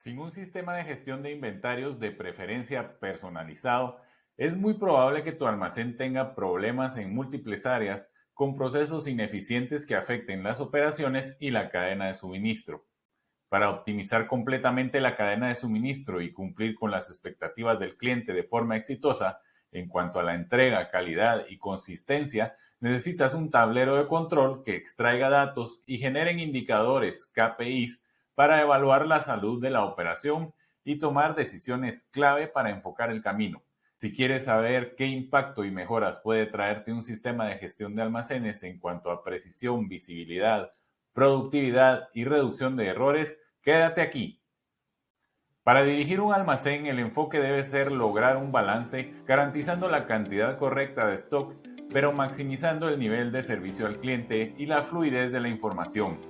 Sin un sistema de gestión de inventarios de preferencia personalizado, es muy probable que tu almacén tenga problemas en múltiples áreas con procesos ineficientes que afecten las operaciones y la cadena de suministro. Para optimizar completamente la cadena de suministro y cumplir con las expectativas del cliente de forma exitosa en cuanto a la entrega, calidad y consistencia, necesitas un tablero de control que extraiga datos y generen indicadores KPIs para evaluar la salud de la operación y tomar decisiones clave para enfocar el camino. Si quieres saber qué impacto y mejoras puede traerte un sistema de gestión de almacenes en cuanto a precisión, visibilidad, productividad y reducción de errores, quédate aquí. Para dirigir un almacén, el enfoque debe ser lograr un balance garantizando la cantidad correcta de stock, pero maximizando el nivel de servicio al cliente y la fluidez de la información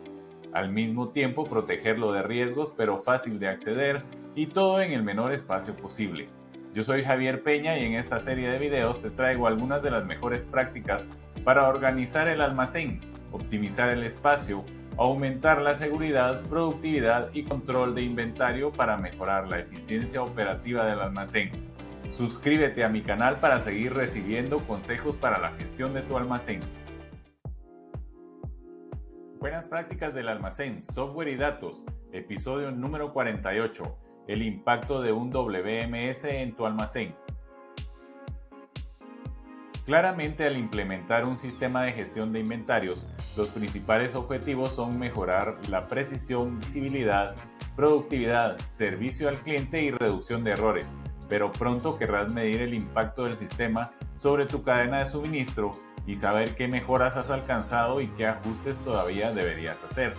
al mismo tiempo protegerlo de riesgos pero fácil de acceder y todo en el menor espacio posible. Yo soy Javier Peña y en esta serie de videos te traigo algunas de las mejores prácticas para organizar el almacén, optimizar el espacio, aumentar la seguridad, productividad y control de inventario para mejorar la eficiencia operativa del almacén. Suscríbete a mi canal para seguir recibiendo consejos para la gestión de tu almacén. Buenas prácticas del almacén, software y datos, episodio número 48, el impacto de un WMS en tu almacén. Claramente al implementar un sistema de gestión de inventarios, los principales objetivos son mejorar la precisión, visibilidad, productividad, servicio al cliente y reducción de errores, pero pronto querrás medir el impacto del sistema sobre tu cadena de suministro y saber qué mejoras has alcanzado y qué ajustes todavía deberías hacer.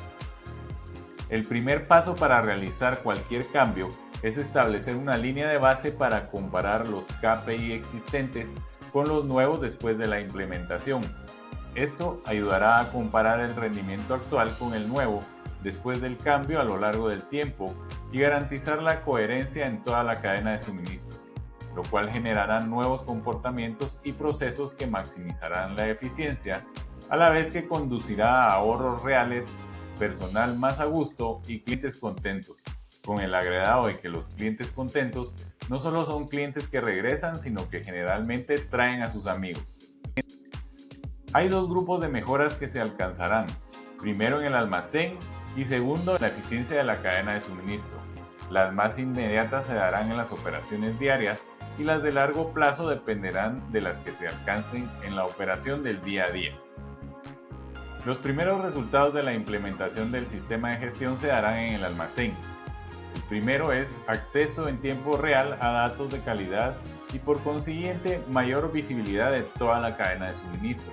El primer paso para realizar cualquier cambio es establecer una línea de base para comparar los KPI existentes con los nuevos después de la implementación. Esto ayudará a comparar el rendimiento actual con el nuevo después del cambio a lo largo del tiempo y garantizar la coherencia en toda la cadena de suministro lo cual generará nuevos comportamientos y procesos que maximizarán la eficiencia, a la vez que conducirá a ahorros reales, personal más a gusto y clientes contentos, con el agregado de que los clientes contentos no solo son clientes que regresan, sino que generalmente traen a sus amigos. Hay dos grupos de mejoras que se alcanzarán, primero en el almacén y segundo en la eficiencia de la cadena de suministro. Las más inmediatas se darán en las operaciones diarias y las de largo plazo dependerán de las que se alcancen en la operación del día a día. Los primeros resultados de la implementación del sistema de gestión se darán en el almacén. El primero es acceso en tiempo real a datos de calidad y por consiguiente mayor visibilidad de toda la cadena de suministro.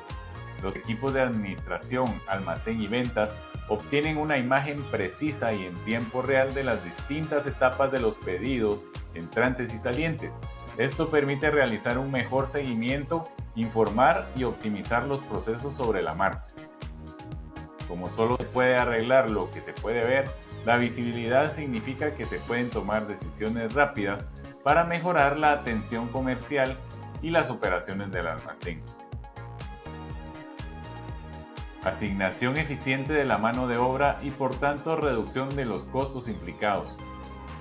Los equipos de administración, almacén y ventas obtienen una imagen precisa y en tiempo real de las distintas etapas de los pedidos, entrantes y salientes, esto permite realizar un mejor seguimiento, informar y optimizar los procesos sobre la marcha. Como solo se puede arreglar lo que se puede ver, la visibilidad significa que se pueden tomar decisiones rápidas para mejorar la atención comercial y las operaciones del almacén. Asignación eficiente de la mano de obra y por tanto reducción de los costos implicados.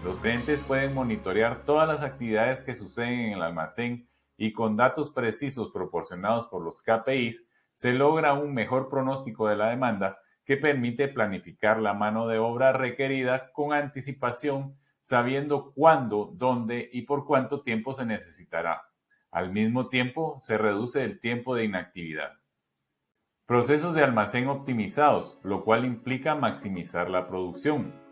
Los clientes pueden monitorear todas las actividades que suceden en el almacén y con datos precisos proporcionados por los KPIs se logra un mejor pronóstico de la demanda que permite planificar la mano de obra requerida con anticipación, sabiendo cuándo, dónde y por cuánto tiempo se necesitará. Al mismo tiempo, se reduce el tiempo de inactividad. Procesos de almacén optimizados, lo cual implica maximizar la producción.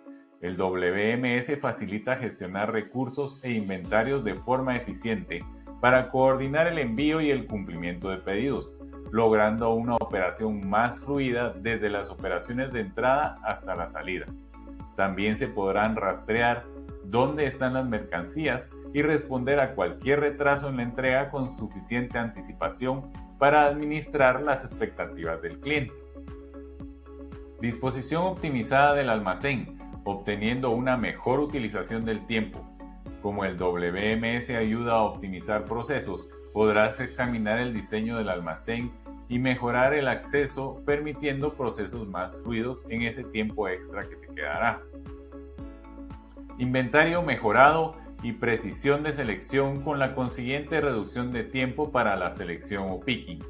El WMS facilita gestionar recursos e inventarios de forma eficiente para coordinar el envío y el cumplimiento de pedidos, logrando una operación más fluida desde las operaciones de entrada hasta la salida. También se podrán rastrear dónde están las mercancías y responder a cualquier retraso en la entrega con suficiente anticipación para administrar las expectativas del cliente. Disposición optimizada del almacén obteniendo una mejor utilización del tiempo. Como el WMS ayuda a optimizar procesos, podrás examinar el diseño del almacén y mejorar el acceso permitiendo procesos más fluidos en ese tiempo extra que te quedará. inventario mejorado y precisión de selección con la consiguiente reducción de tiempo para la selección o picking.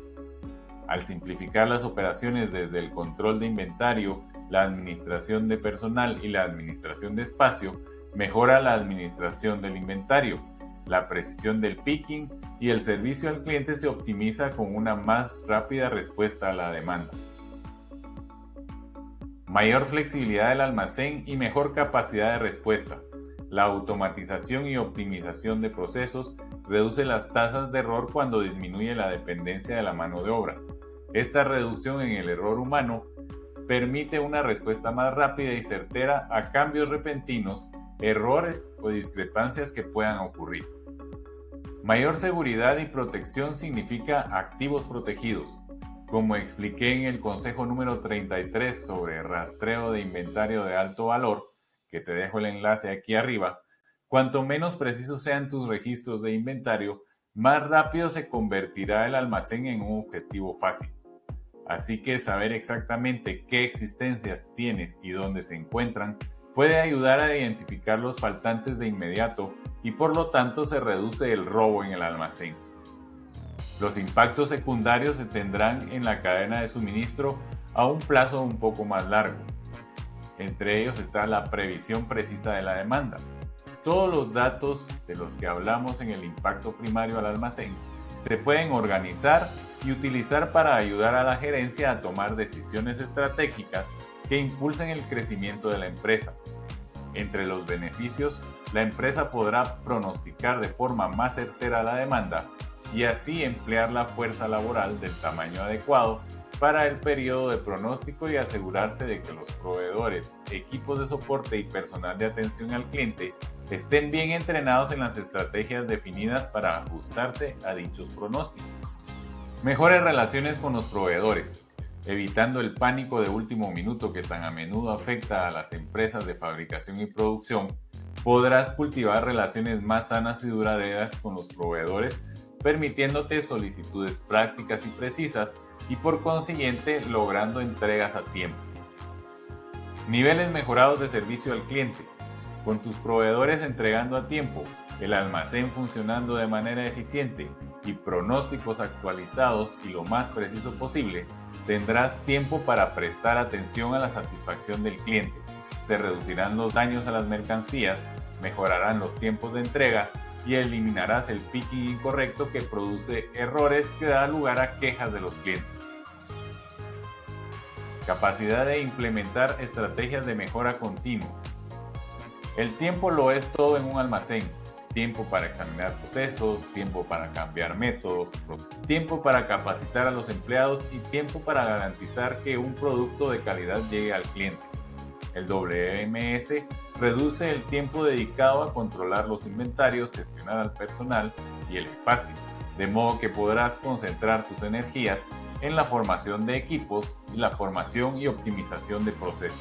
Al simplificar las operaciones desde el control de inventario, la administración de personal y la administración de espacio, mejora la administración del inventario, la precisión del picking y el servicio al cliente se optimiza con una más rápida respuesta a la demanda. Mayor flexibilidad del almacén y mejor capacidad de respuesta. La automatización y optimización de procesos reduce las tasas de error cuando disminuye la dependencia de la mano de obra. Esta reducción en el error humano permite una respuesta más rápida y certera a cambios repentinos, errores o discrepancias que puedan ocurrir. Mayor seguridad y protección significa activos protegidos. Como expliqué en el consejo número 33 sobre rastreo de inventario de alto valor, que te dejo el enlace aquí arriba, cuanto menos precisos sean tus registros de inventario, más rápido se convertirá el almacén en un objetivo fácil. Así que saber exactamente qué existencias tienes y dónde se encuentran puede ayudar a identificar los faltantes de inmediato y por lo tanto se reduce el robo en el almacén. Los impactos secundarios se tendrán en la cadena de suministro a un plazo un poco más largo. Entre ellos está la previsión precisa de la demanda. Todos los datos de los que hablamos en el impacto primario al almacén se pueden organizar y utilizar para ayudar a la gerencia a tomar decisiones estratégicas que impulsen el crecimiento de la empresa. Entre los beneficios, la empresa podrá pronosticar de forma más certera la demanda y así emplear la fuerza laboral del tamaño adecuado para el periodo de pronóstico y asegurarse de que los proveedores, equipos de soporte y personal de atención al cliente estén bien entrenados en las estrategias definidas para ajustarse a dichos pronósticos. Mejores relaciones con los proveedores, evitando el pánico de último minuto que tan a menudo afecta a las empresas de fabricación y producción, podrás cultivar relaciones más sanas y duraderas con los proveedores, permitiéndote solicitudes prácticas y precisas y por consiguiente logrando entregas a tiempo. Niveles mejorados de servicio al cliente. Con tus proveedores entregando a tiempo, el almacén funcionando de manera eficiente y pronósticos actualizados y lo más preciso posible, tendrás tiempo para prestar atención a la satisfacción del cliente. Se reducirán los daños a las mercancías, mejorarán los tiempos de entrega y eliminarás el picking incorrecto que produce errores que da lugar a quejas de los clientes. Capacidad de implementar estrategias de mejora continua. El tiempo lo es todo en un almacén tiempo para examinar procesos, tiempo para cambiar métodos, tiempo para capacitar a los empleados y tiempo para garantizar que un producto de calidad llegue al cliente. El WMS reduce el tiempo dedicado a controlar los inventarios, gestionar al personal y el espacio, de modo que podrás concentrar tus energías en la formación de equipos y la formación y optimización de procesos.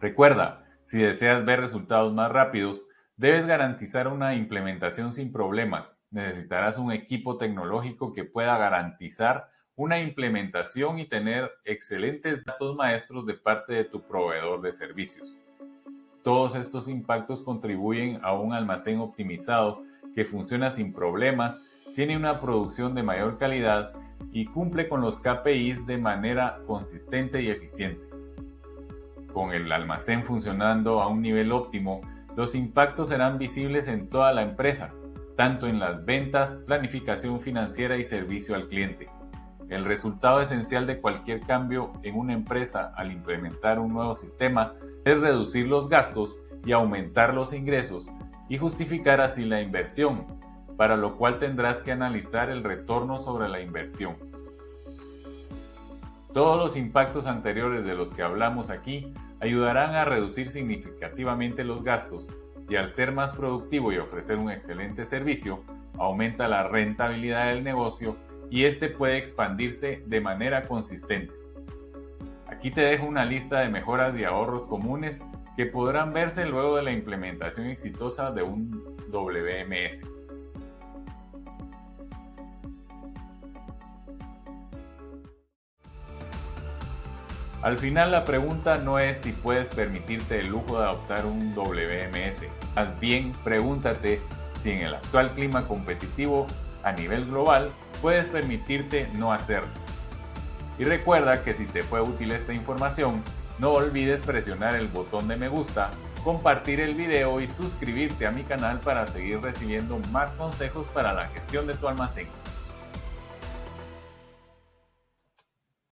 Recuerda, si deseas ver resultados más rápidos, Debes garantizar una implementación sin problemas. Necesitarás un equipo tecnológico que pueda garantizar una implementación y tener excelentes datos maestros de parte de tu proveedor de servicios. Todos estos impactos contribuyen a un almacén optimizado que funciona sin problemas, tiene una producción de mayor calidad y cumple con los KPIs de manera consistente y eficiente. Con el almacén funcionando a un nivel óptimo, los impactos serán visibles en toda la empresa, tanto en las ventas, planificación financiera y servicio al cliente. El resultado esencial de cualquier cambio en una empresa al implementar un nuevo sistema es reducir los gastos y aumentar los ingresos y justificar así la inversión, para lo cual tendrás que analizar el retorno sobre la inversión. Todos los impactos anteriores de los que hablamos aquí ayudarán a reducir significativamente los gastos y al ser más productivo y ofrecer un excelente servicio, aumenta la rentabilidad del negocio y este puede expandirse de manera consistente. Aquí te dejo una lista de mejoras y ahorros comunes que podrán verse luego de la implementación exitosa de un WMS. Al final la pregunta no es si puedes permitirte el lujo de adoptar un WMS, más bien pregúntate si en el actual clima competitivo a nivel global puedes permitirte no hacerlo. Y recuerda que si te fue útil esta información, no olvides presionar el botón de me gusta, compartir el video y suscribirte a mi canal para seguir recibiendo más consejos para la gestión de tu almacén.